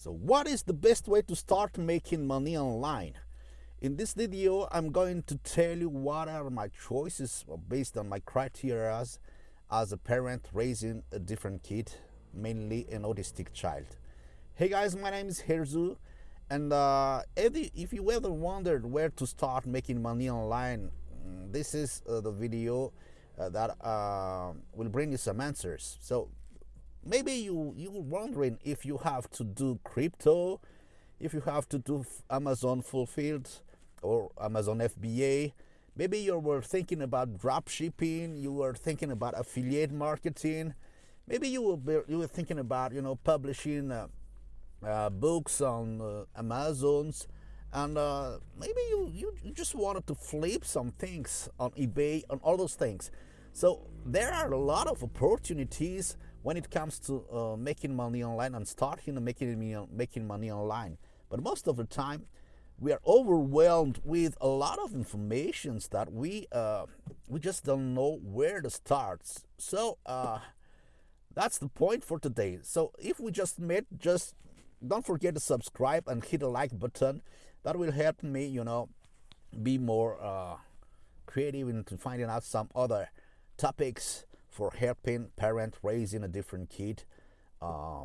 So what is the best way to start making money online? In this video, I'm going to tell you what are my choices based on my criteria as, a parent raising a different kid, mainly an autistic child. Hey guys, my name is Herzu, and uh, if you ever wondered where to start making money online, mm, this is uh, the video uh, that uh, will bring you some answers. So maybe you you're wondering if you have to do crypto if you have to do amazon fulfilled or amazon fba maybe you were thinking about drop shipping you were thinking about affiliate marketing. Maybe you were you were thinking about you know publishing uh, uh, books on uh, amazons. And uh, maybe you, you you just wanted to flip some things on ebay and all those things. So there are a lot of opportunities when it comes to uh, making money online and starting making making money online. But most of the time, we are overwhelmed with a lot of informations that we uh, we just don't know where to start. So uh, that's the point for today. So if we just met, just don't forget to subscribe and hit the like button. That will help me, you know, be more uh, creative into finding out some other topics for helping parent raising a different kid uh,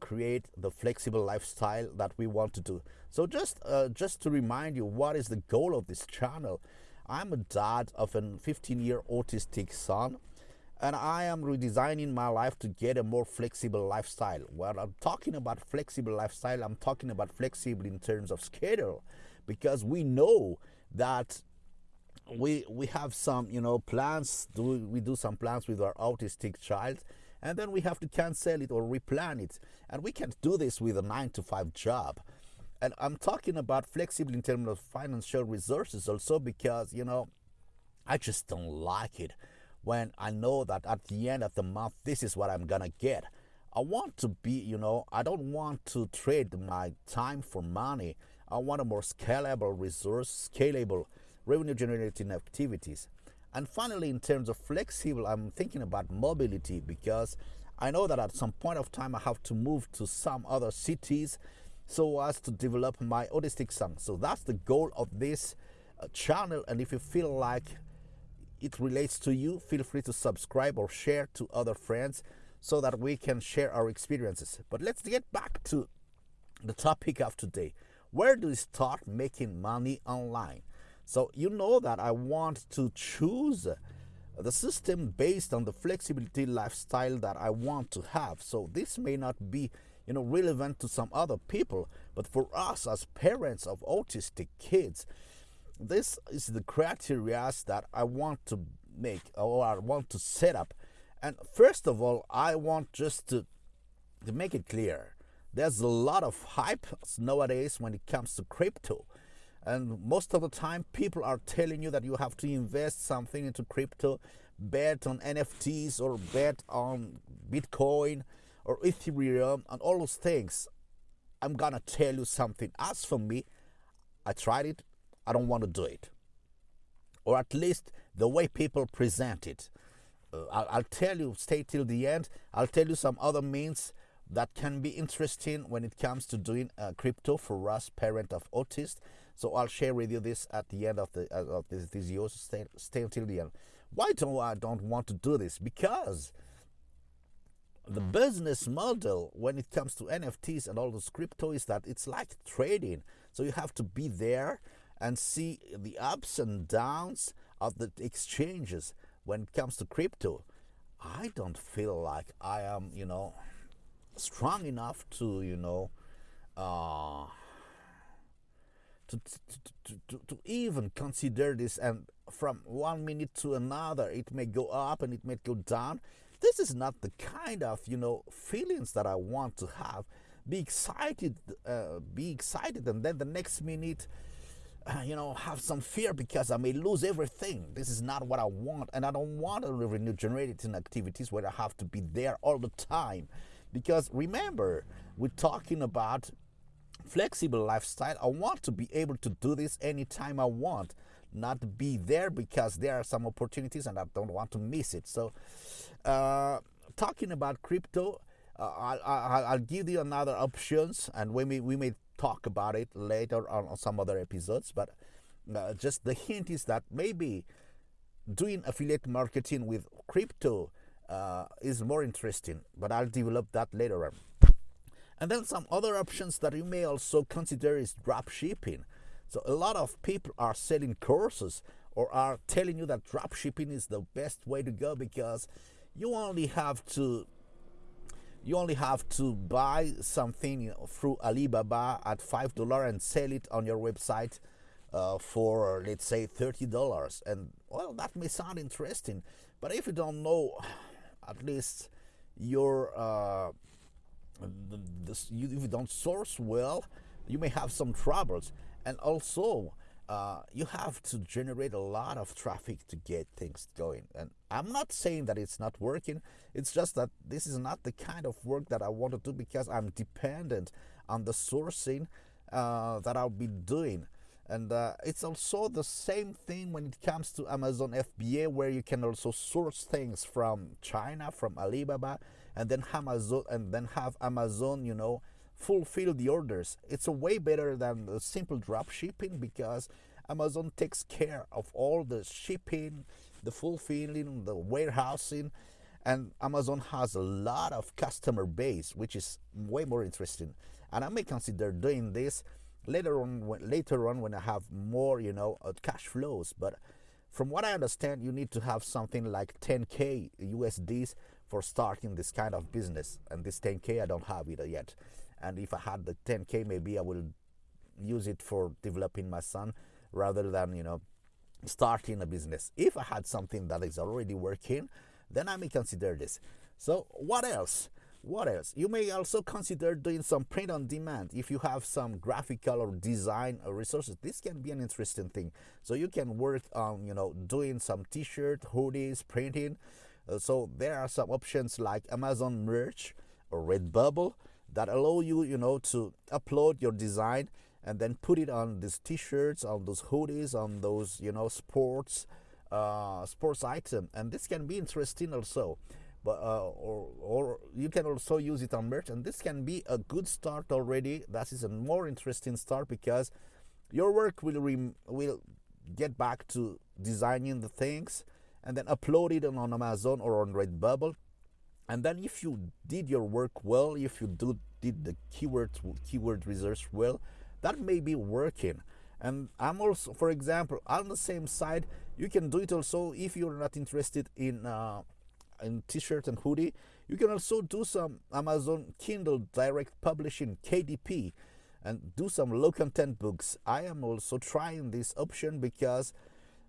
create the flexible lifestyle that we want to do. So just uh, just to remind you what is the goal of this channel? I'm a dad of a 15 year autistic son and i am redesigning my life to get a more flexible lifestyle. When i'm talking about flexible lifestyle i'm talking about flexible in terms of schedule because we know that we we have some you know plans do we do some plans with our autistic child and then we have to cancel it or replan it. And we can't do this with a nine to five job. And i'm talking about flexible in terms of financial resources also because you know i just don't like it when i know that at the end of the month this is what i'm gonna get. I want to be you know i don't want to trade my time for money. I want a more scalable resource scalable revenue generating activities. And finally, in terms of flexible, I'm thinking about mobility because I know that at some point of time I have to move to some other cities so as to develop my autistic son. So that's the goal of this uh, channel. And if you feel like it relates to you, feel free to subscribe or share to other friends so that we can share our experiences. But let's get back to the topic of today. Where do we start making money online? So you know that I want to choose the system based on the flexibility lifestyle that I want to have. So this may not be you know relevant to some other people, but for us as parents of autistic kids, this is the criteria that I want to make or I want to set up. And first of all, I want just to to make it clear. There's a lot of hype nowadays when it comes to crypto and most of the time people are telling you that you have to invest something into crypto bet on nfts or bet on bitcoin or ethereum and all those things. I'm gonna tell you something. As for me i tried it. I don't want to do it. Or at least the way people present it. Uh, I'll, I'll tell you stay till the end. I'll tell you some other means that can be interesting when it comes to doing uh, crypto for us parent of autists so I'll share with you this at the end of the uh, of this video. So stay stay until the end. Why do I don't want to do this? Because the business model when it comes to NFTs and all those crypto is that it's like trading. So you have to be there and see the ups and downs of the exchanges when it comes to crypto. I don't feel like I am, you know, strong enough to, you know, uh, to, to, to, to even consider this and from one minute to another it may go up and it may go down. This is not the kind of you know feelings that i want to have. Be excited uh, be excited and then the next minute uh, you know have some fear because i may lose everything. This is not what i want and i don't want to revenue generating activities where i have to be there all the time. Because remember we're talking about flexible lifestyle. I want to be able to do this anytime I want, not be there because there are some opportunities and I don't want to miss it. So, uh, talking about crypto, uh, I'll, I'll, give you another options, and we may we may talk about it later on, on some other episodes. But uh, just the hint is that maybe doing affiliate marketing with crypto uh, is more interesting. But I'll develop that later on. And then some other options that you may also consider is drop shipping. So a lot of people are selling courses or are telling you that drop shipping is the best way to go because you only have to you only have to buy something through Alibaba at five dollar and sell it on your website uh, for let's say thirty dollars. And well, that may sound interesting, but if you don't know, at least your uh, you, if you don't source well, you may have some troubles. And also, uh, you have to generate a lot of traffic to get things going. And I'm not saying that it's not working. It's just that this is not the kind of work that I want to do because I'm dependent on the sourcing uh, that I'll be doing. And uh, it's also the same thing when it comes to Amazon FBA, where you can also source things from China, from Alibaba, and then Amazon, and then have Amazon, you know, fulfill the orders. It's a way better than the simple drop shipping because Amazon takes care of all the shipping, the fulfilling, the warehousing, and Amazon has a lot of customer base, which is way more interesting. And I may consider doing this later on. When, later on, when I have more, you know, uh, cash flows. But from what I understand, you need to have something like 10k USDs for starting this kind of business, and this 10k I don't have it yet. And if I had the 10k maybe I will use it for developing my son rather than you know starting a business. If I had something that is already working then I may consider this. So what else? What else? You may also consider doing some print on demand. If you have some graphical or design resources this can be an interesting thing. So you can work on you know doing some t-shirt hoodies printing so there are some options like amazon merch or redbubble that allow you, you know, to upload your design and then put it on these t-shirts, on those hoodies, on those, you know, sports, uh, sports item, and this can be interesting also. But uh, or or you can also use it on merch, and this can be a good start already. That is a more interesting start because your work will will get back to designing the things and then upload it on Amazon or on Redbubble. And then if you did your work well if you do did the keyword keyword research well that may be working. And i'm also for example on the same side you can do it also if you're not interested in uh, in t-shirt and hoodie you can also do some amazon kindle direct publishing kdp and do some low content books. I am also trying this option because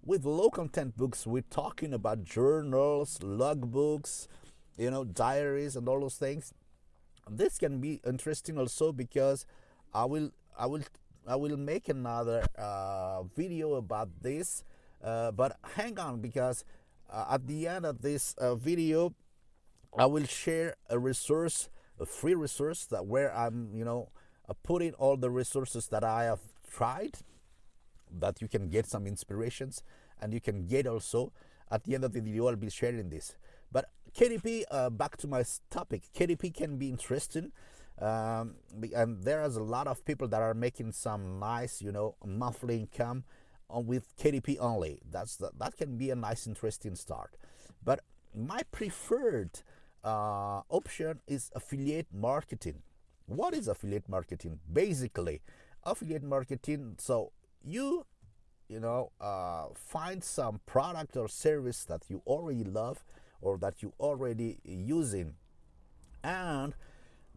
with low content books we're talking about journals logbooks you know diaries and all those things. This can be interesting also because i will i will i will make another uh, video about this. Uh, but hang on because uh, at the end of this uh, video i will share a resource a free resource that where i'm you know uh, putting all the resources that i have tried that you can get some inspirations and you can get also at the end of the video i'll be sharing this but KDP, uh, back to my topic, KDP can be interesting. Um, and there is a lot of people that are making some nice, you know, monthly income on, with KDP only. That's the, that can be a nice, interesting start. But my preferred uh, option is affiliate marketing. What is affiliate marketing? Basically, affiliate marketing. So you, you know, uh, find some product or service that you already love or that you already using. And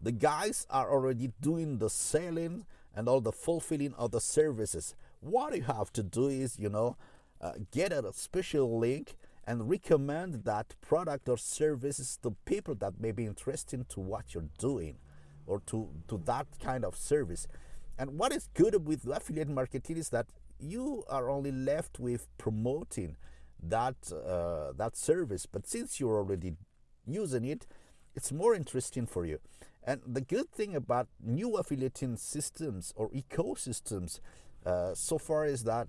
the guys are already doing the selling and all the fulfilling of the services. What you have to do is you know uh, get a special link and recommend that product or services to people that may be interested to what you're doing or to to that kind of service and what is good with affiliate marketing is that you are only left with promoting that uh, that service. But since you're already using it it's more interesting for you. And the good thing about new affiliating systems or ecosystems uh, so far is that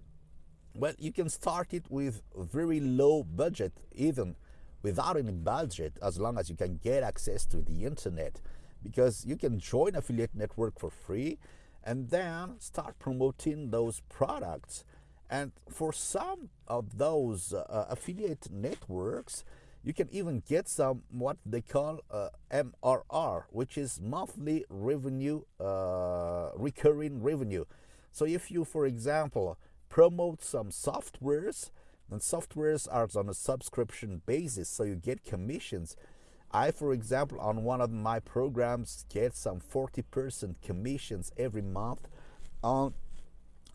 well you can start it with very low budget even without any budget as long as you can get access to the internet. Because you can join affiliate network for free and then start promoting those products. And for some of those uh, affiliate networks you can even get some what they call uh, mrr which is monthly revenue uh, recurring revenue. So if you for example promote some softwares and softwares are on a subscription basis so you get commissions I, for example, on one of my programs, get some 40% commissions every month on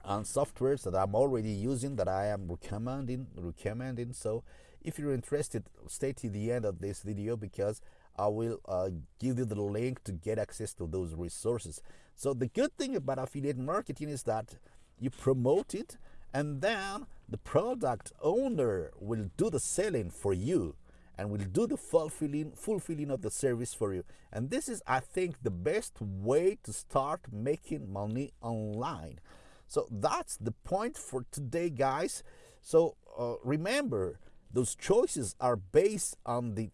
on softwares that I'm already using that I am recommending recommending. So, if you're interested, stay to the end of this video because I will uh, give you the link to get access to those resources. So, the good thing about affiliate marketing is that you promote it, and then the product owner will do the selling for you and will do the fulfilling fulfilling of the service for you. And this is i think the best way to start making money online. So that's the point for today guys. So uh, remember those choices are based on the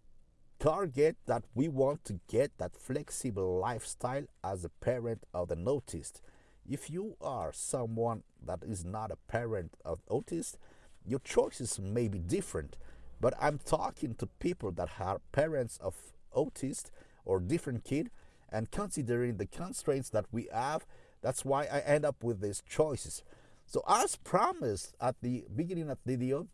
target that we want to get that flexible lifestyle as a parent of the autist if you are someone that is not a parent of autist your choices may be different but I'm talking to people that are parents of autists or different kid and considering the constraints that we have, that's why I end up with these choices. So as promised at the beginning of the video,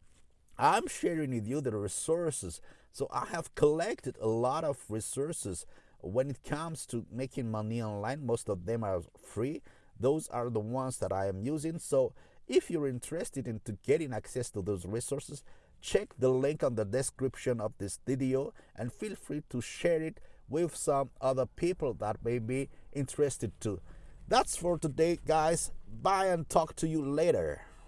I'm sharing with you the resources. So I have collected a lot of resources when it comes to making money online. Most of them are free. Those are the ones that I am using. So if you're interested into getting access to those resources, check the link on the description of this video and feel free to share it with some other people that may be interested too. That's for today guys. Bye and talk to you later.